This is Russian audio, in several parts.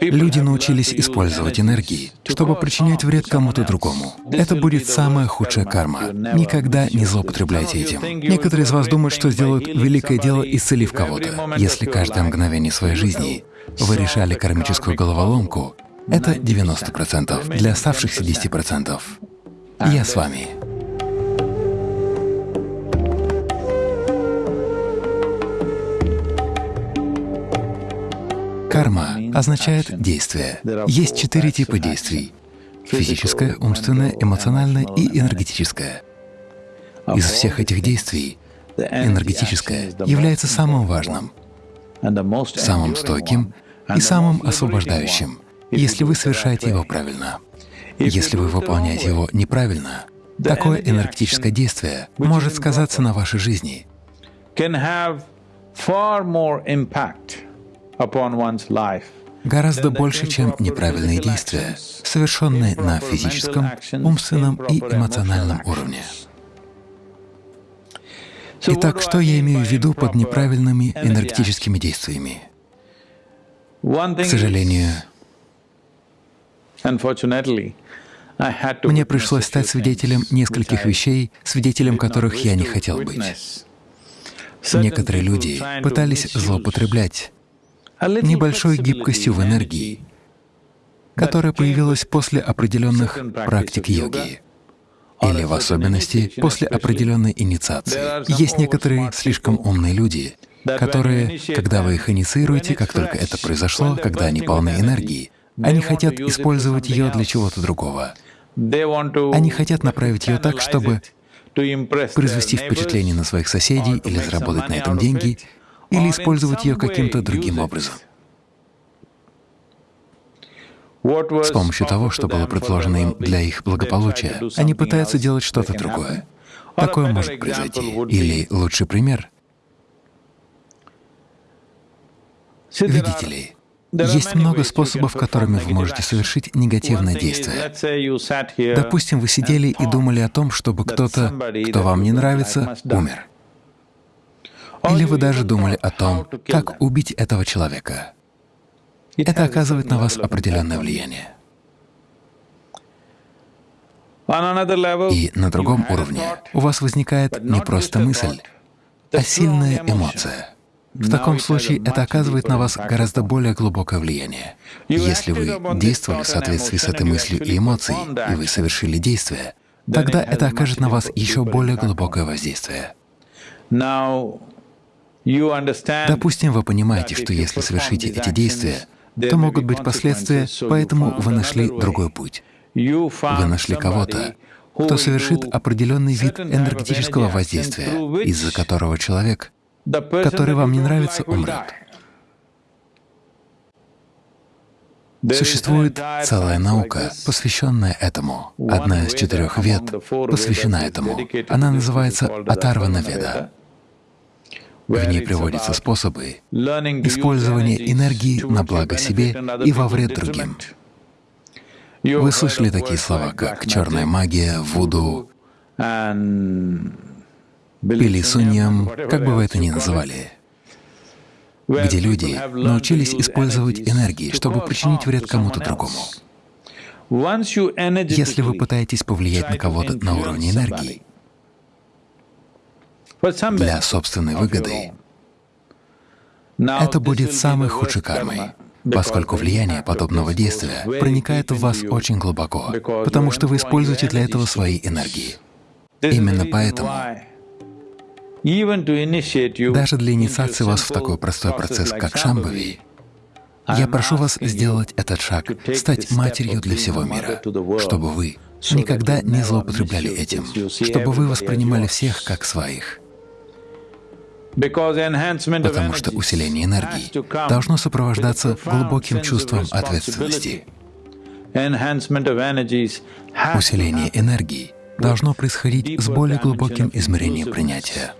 Люди научились использовать энергии, чтобы причинять вред кому-то другому. Это будет самая худшая карма. Никогда не злоупотребляйте этим. Некоторые из вас думают, что сделают великое дело, исцелив кого-то. Если каждое мгновение своей жизни вы решали кармическую головоломку, это 90%. Для оставшихся 10% я с вами. Карма означает действие. Есть четыре типа действий — физическое, умственное, эмоциональное и энергетическое. Из всех этих действий энергетическое является самым важным, самым стойким и самым освобождающим, если вы совершаете его правильно. Если вы выполняете его неправильно, такое энергетическое действие может сказаться на вашей жизни гораздо больше, чем неправильные действия, совершенные на физическом, умственном и эмоциональном уровне. Итак, что я имею в виду под неправильными энергетическими действиями? К сожалению, мне пришлось стать свидетелем нескольких вещей, свидетелем которых я не хотел быть. Некоторые люди пытались злоупотреблять небольшой гибкостью в энергии, которая появилась после определенных практик йоги или в особенности после определенной инициации. Есть некоторые слишком умные люди, которые, когда вы их инициируете, как только это произошло, когда они полны энергии, они хотят использовать ее для чего-то другого. Они хотят направить ее так, чтобы произвести впечатление на своих соседей или заработать на этом деньги, или использовать ее каким-то другим образом. С помощью того, что было предложено им для их благополучия, они пытаются делать что-то другое. Такое может произойти. Или лучший пример — видите ли, есть много способов, которыми вы можете совершить негативное действие. Допустим, вы сидели и думали о том, чтобы кто-то, кто вам не нравится, умер. Или вы даже думали о том, как убить этого человека. Это оказывает на вас определенное влияние. И на другом уровне у вас возникает не просто мысль, а сильная эмоция. В таком случае это оказывает на вас гораздо более глубокое влияние. Если вы действовали в соответствии с этой мыслью и эмоцией, и вы совершили действие, тогда это окажет на вас еще более глубокое воздействие. Допустим, вы понимаете, что если совершите эти действия, то могут быть последствия, поэтому вы нашли другой путь. Вы нашли кого-то, кто совершит определенный вид энергетического воздействия, из-за которого человек который вам не нравится, умрет. Существует целая наука, посвященная этому. Одна из четырех вед посвящена этому. Она называется Атарвана Веда. В ней приводятся способы использования энергии на благо себе и во вред другим. Вы слышали такие слова, как черная магия, вуду, или суньям, как бы вы это ни называли, где люди научились использовать энергии, чтобы причинить вред кому-то другому. Если вы пытаетесь повлиять на кого-то на уровне энергии для собственной выгоды, это будет самой худшей кармой, поскольку влияние подобного действия проникает в вас очень глубоко, потому что вы используете для этого свои энергии. Именно поэтому даже для инициации вас в такой простой процесс, как Шамбави, я прошу вас сделать этот шаг, стать матерью для всего мира, чтобы вы никогда не злоупотребляли этим, чтобы вы воспринимали всех как своих. Потому что усиление энергии должно сопровождаться глубоким чувством ответственности. Усиление энергии должно происходить с более глубоким измерением принятия.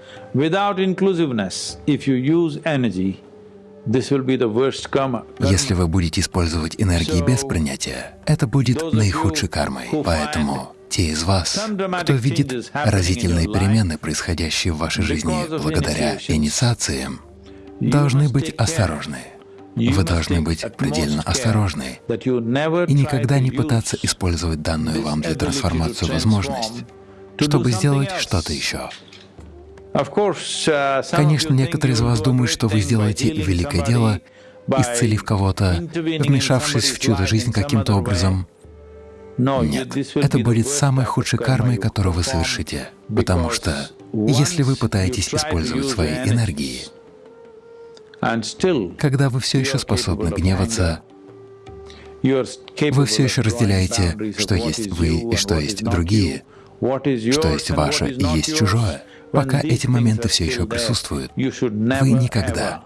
Если вы будете использовать энергии без принятия, это будет наихудшей кармой. Поэтому те из вас, кто видит разительные перемены, происходящие в вашей жизни благодаря инициациям, должны быть осторожны. Вы должны быть предельно осторожны и никогда не пытаться использовать данную вам для трансформации возможность, чтобы сделать что-то еще. Uh, Конечно, некоторые из вас думают, что вы сделаете великое дело, исцелив кого-то, вмешавшись в чудо-жизнь каким-то образом. Нет, это будет самой худшей кармой, которую вы совершите, потому что если вы пытаетесь использовать свои энергии, когда вы все еще способны гневаться, вы все еще разделяете, что есть вы и что есть другие, что есть ваше и есть чужое. Пока эти моменты все еще присутствуют, вы никогда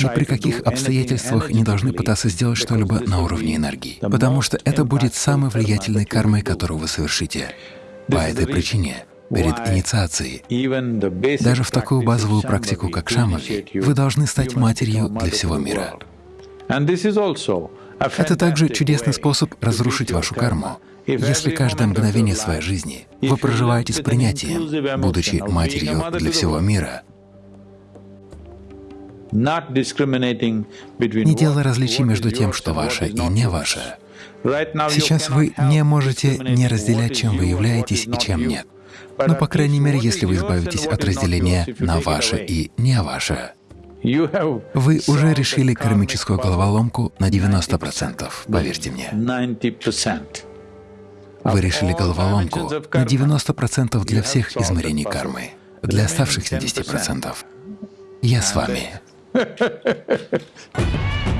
ни при каких обстоятельствах не должны пытаться сделать что-либо на уровне энергии, потому что это будет самой влиятельной кармой, которую вы совершите. По этой причине перед инициацией, даже в такую базовую практику, как шамафи, вы должны стать матерью для всего мира. Это также чудесный способ разрушить вашу карму. Если каждое мгновение своей жизни вы проживаете с принятием, будучи матерью для всего мира, не делая различий между тем, что ваше и не ваше. Сейчас вы не можете не разделять, чем вы являетесь и чем нет. Но, по крайней мере, если вы избавитесь от разделения на ваше и не ваше, вы уже решили кармическую головоломку на 90%, поверьте мне. Вы решили головоломку на 90% для всех измерений кармы. Для оставшихся 10% я с вами. Ha ha ha ha!